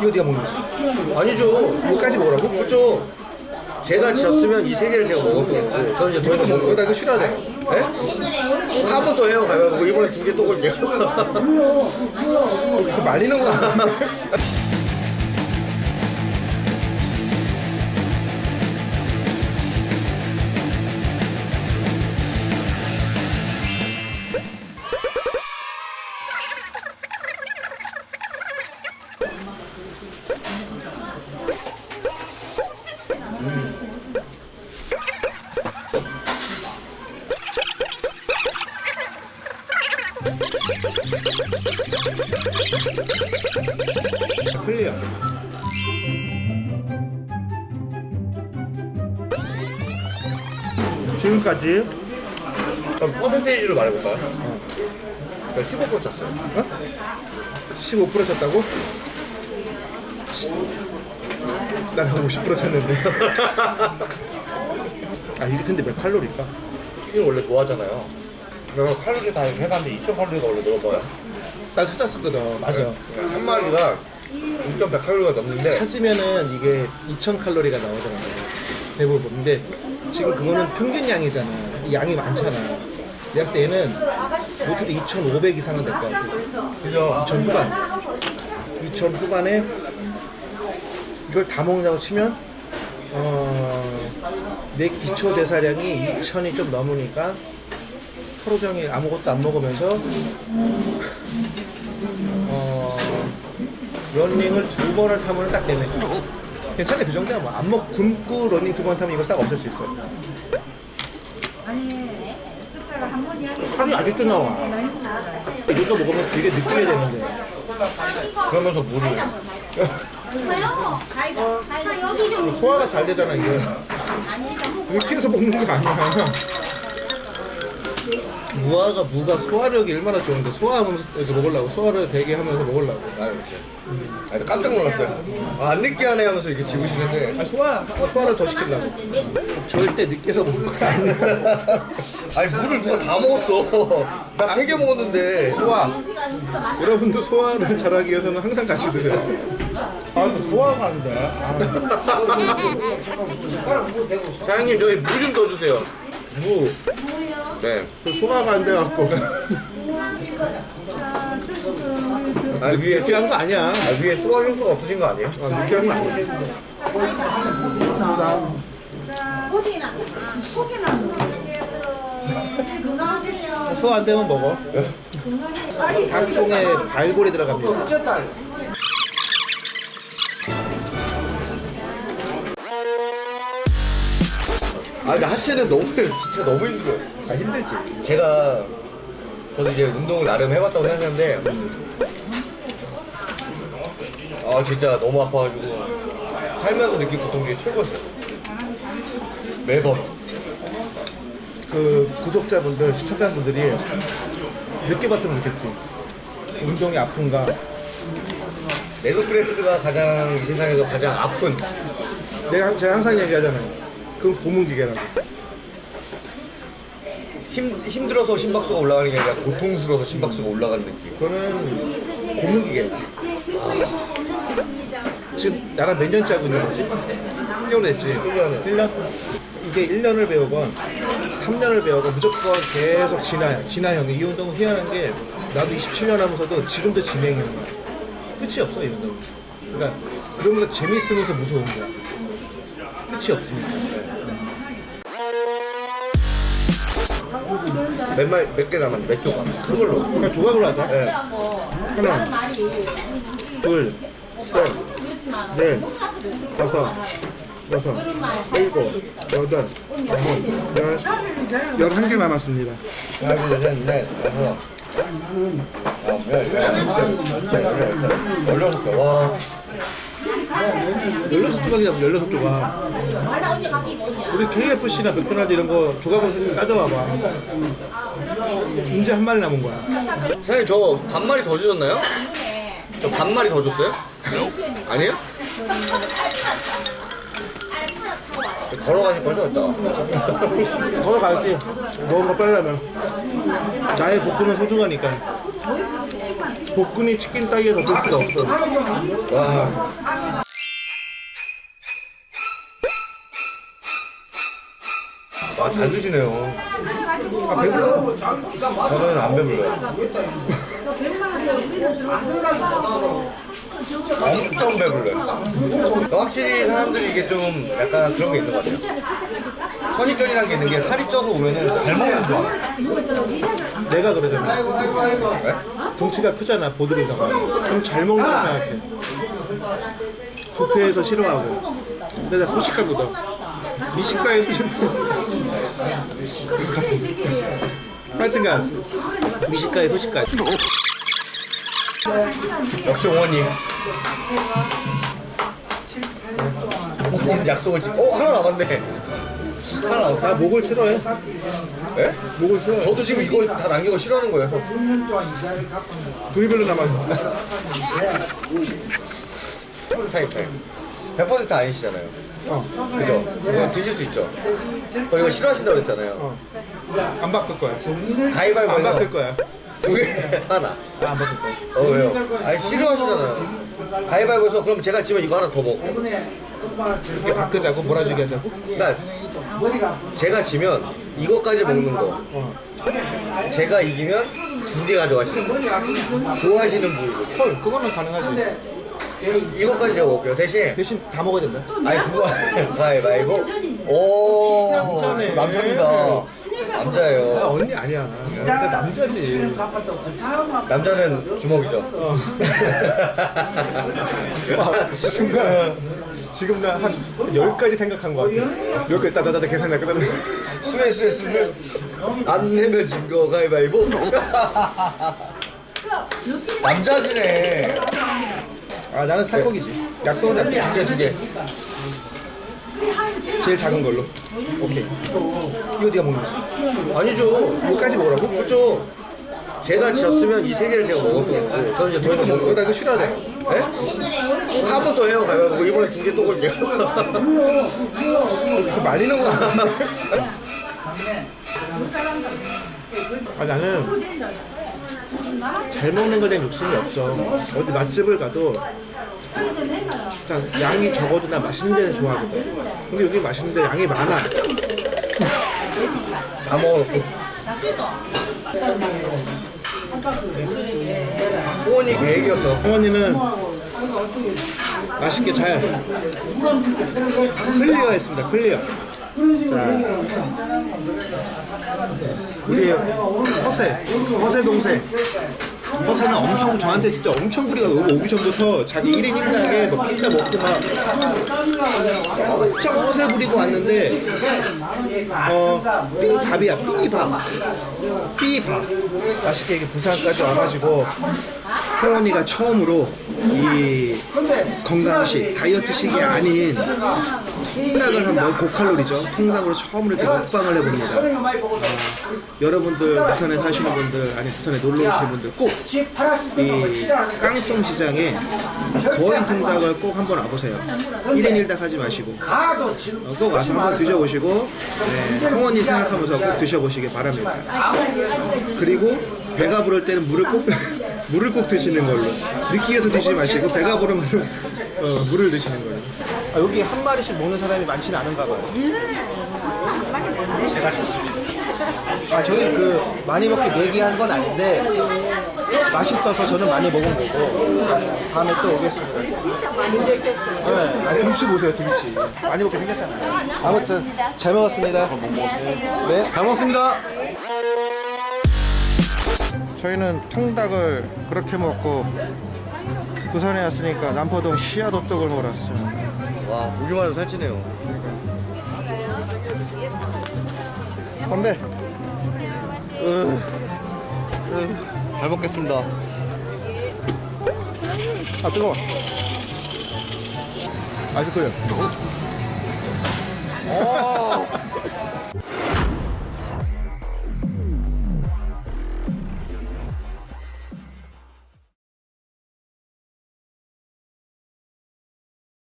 이거 네가 먹는 거야 아니죠. 이거까지 먹으라고? 그렇죠. 제가 지었으면 이 세 개를 제가 먹을 거고 저는 이제 더 이상 먹는 나 거. 이거 싫어하네 네? 한번더 해요. 가면 이번에 두 개 또 걸게요. 여기서 말리는 거야 클리어 지금까지 그럼 퍼센테이지로 말해볼까요? 그러니까 15% 찼어요. 어? 15% 쳤다고? 나는 50% 쳤는데 아 이게 근데 몇 칼로리일까? 치킨 원래 좋아하잖아요. 내가 칼로리 다 해봤는데 2,000칼로리가 원래 넘어요. 나 찾았었거든. 맞아 그러니까 한 마리가 6,100칼로리가 넘는데 찾으면은 이게 2000칼로리가 나오더라고요 대부분. 근데 지금 그거는 평균 양이잖아. 이 양이 많잖아. 내가 봤을 때 얘는 못해도 2500 이상은 될 것 같아. 그죠? 2000 후반. 2000 후반에 이걸 다 먹는다고 치면 어, 내 기초 대사량이 2000이 좀 넘으니까 하루 종일 아무것도 안 먹으면서 어, 러닝을 두 번을 타면 딱 되네. 괜찮네 그 정도야 뭐 안 먹 굶고 러닝 두 번 타면 이거 싹 없앨 수 있어 살이 아직도 나와. 이거 먹으면 되게 느끼게 되는데. 그러면서 물을 소화가 잘 되잖아 이렇게 해서 먹는 게 맞냐 무화가 무가 소화력이 얼마나 좋은데 소화하면서 먹으려고 소화를 되게 하면서 먹으려고 아 그렇지. 아, 나 깜짝 놀랐어요. 아, 안 느끼하네 하면서 이렇게 집으시는데 아, 소화 어, 소화를 더 시키려고 절대 늦게서 먹는 거 아니야 아니 물을 누가 다 먹었어. 나 세 개 먹었는데. 소화 여러분도 소화를 잘하기 위해서는 항상 같이 드세요 아 소화가 안 돼. 사장님 저희 무좀더 주세요. 무. 네. 그 소화가 안 돼갖고. 아 위에 느끼한 거 아니야. 아 위에 소화 효소가 없으신 거 아니에요? 아, 느끼한 거 아니야 소화 안 되면 먹어. 각종의 발골이 들어갑니다 아 근데 하체는 너무 진짜 너무 힘들어요. 아 힘들지. 제가 저도 이제 운동을 나름 해봤다고 생각하는데. 아 진짜 너무 아파가지고. 살면서 느낀 고통 중에 최고였어요. 매번. 그 구독자분들 시청자분들이 느껴봤으면 좋겠지. 운동이 아픈가? 레그프레스가 가장 이 세상에서 가장 아픈. 내가 제가 항상 얘기하잖아요 그건 고문기계라고 힘, 힘들어서 심박수가 올라가는 게 아니라 고통스러워서 심박수가 올라가는 느낌. 그거는 고문기계 지금 나랑 몇 년째 하고 있는 거지? 1개월 됐지? 1년을. 1년? 이게 1년을 배우건 3년을 배우건 무조건 계속 진화야 진화형 이 운동은 희한한 게 나도 27년 하면서도 지금도 진행형 끝이 없어 이 운동은 그러니까 그러면서 재밌으면서 무서운 거야 끝이 없으니까 몇 마리, 몇개 남았는데, 몇 조각. 큰 걸로. 그러니까 조각으로 하자 네. 하나 둘 셋, 넷, 다섯, 여섯, 일곱, 여덟, 아홉, 열, 열한 개 남았습니다. 하나, 둘, 셋, 넷, 다섯. 아홉, 열, 열, 열둘, 열셋, 열여섯 개. 와. 열여섯 조각이다, 열여섯 조각. 우리 KFC나 맥도날드 이런 거 조각으로 따져봐봐. 이제 한 마리 남은 거야. 사장님, 저 반마리 더 주셨나요? 저 반마리 더 줬어요? 아니에요? 걸어가실 거죠, 이따? 걸어가야지. 먹은 거 빼려면. 나의 복근은 소중하니까. 복근이 치킨 따위에 덮을 수가 없어. 와. 아, 잘 드시네요. 아 배불러. 저는 안 배불러요. 엄청 배불러요. 확실히 사람들이 이게 좀 약간 그런 게 있는 것 같아요. 선입견이라는 게 있는 게 살이 쪄서 오면은 잘 먹는 줄 알아. 내가 그러잖아. 네? 덩치가 크잖아 보드리다가. 그럼 잘 먹는다 생각해. 부패해서 싫어하고. 근데 나 소식가보다. 미식가에서 싫어. 하여튼간 미식가의 소식가. 옹원님 약속을 지금. 어 하나 남았네. 하나. 나 목을 싫어해. 예? 목을 싫어해. 저도 지금 이거 다 남긴 거 싫어하는 거예요. 두이별로 남았어. 타임 타임. 100% 아니시잖아요. 어. 그죠? 이거 드실 수 있죠? 어, 이거 싫어하신다고 했잖아요. 어. 안 바꿀 거야. 가위바위보 안 해서 바꿀 거야. 두 개, 하나. 아, 안 바꿀 거야. 어, 왜요? 아니, 싫어하시잖아요. 가위바위보 해서 그럼 제가 지면 이거 하나 더 먹고. 이렇게 바꾸자고 몰아주게 하자고. 그러니까 제가 지면 이것까지 먹는 거. 어. 제가 이기면 두 개 가져가시는 거. 좋아하시는 부위고. 헐, 그거는 가능하지. 이것까지 제가 먹을게요. 대신 대신 다 먹어야 된다. 아니 그거 가위바위보. 오 남자네. 남자입니다. 아, 남자예요. 언니 아니야. 나 남자지. 남자는 주먹이죠. 어. 아, 순간 지금 나한 10가지 생각한 거 같아. 몇 개, 따다다다. 따다다. 수에 수에 수를 안 내면 진 거 가위바위보. 남자시네. 아, 나는 살코기지. 약속은 두 잡혀. 개, 두 개. 제일 작은 걸로. 오케이. 이거 네가 먹는 거. 아니죠. 이거까지 먹으라고? 그렇죠. 제가 졌으면 이 세 개를 제가 먹었던 거고 저는 이제 더 이상 먹는 나 거. 이거 싫어하네. 네? 한번더 해요. 가위바위보. 이번에 두 개또 걸게요. 그래서 말리는 거. 아, 나는 잘 먹는 거에 대한 욕심이 없어. 어디 맛집을 가도 일단 양이 적어도 나 맛있는 데는 좋아하거든. 근데 여기 맛있는 데 양이 많아. 다 먹어놓고. 후원이 계획이었어. 어머니는 맛있게 잘 clear 했습니다. clear. 자, 우리 허세, 허세 동생. 허세는 엄청 저한테 진짜 엄청 부리가 오기 전부터 자기 1인 1당에 뭐 피자 먹고 막 엄청 허세 부리고 왔는데 어 삐밥이야. 삐밥. 삐밥. 맛있게 이렇게 부산까지 와가지고 호원이가 처음으로 이 건강식 다이어트식이 아닌 통닭을 한번 고칼로리죠. 통닭으로 처음으로 이렇게 먹방을 해봅니다. 어, 여러분들 부산에 사시는 분들 아니 부산에 놀러 오시는 분들 꼭 이 깡통 시장에 거인 통닭을 꼭 한번 와보세요. 1인 1닭 하지 마시고. 어, 꼭 와서 한번 드셔보시고 네, 홍원이 생각하면서 꼭 드셔보시기 바랍니다. 그리고 배가 부를 때는 물을 꼭 물을 꼭 드시는 걸로. 느끼해서 드시지 마시고 배가 부르면 어, 물을 드시는 걸로 아, 여기 한 마리씩 먹는 사람이 많지는 않은가 봐요. 제가 쳤습니다 아 저희 그 많이 먹게 내기한 건 아닌데 맛있어서 저는 많이 먹은 거고 다음에 또 오겠습니다. 네, 아, 등치 보세요 등치. 많이 먹게 생겼잖아요. 아무튼 잘 먹었습니다. 네, 잘 먹었습니다. 저희는 통닭을 그렇게 먹고 부산에 왔으니까 남포동 시야도떡을 먹으러 왔어요 와 보기만 해도 살찌네요. 건배. 으, 잘 먹겠습니다. 아 뜨거워. 아직 끓여 아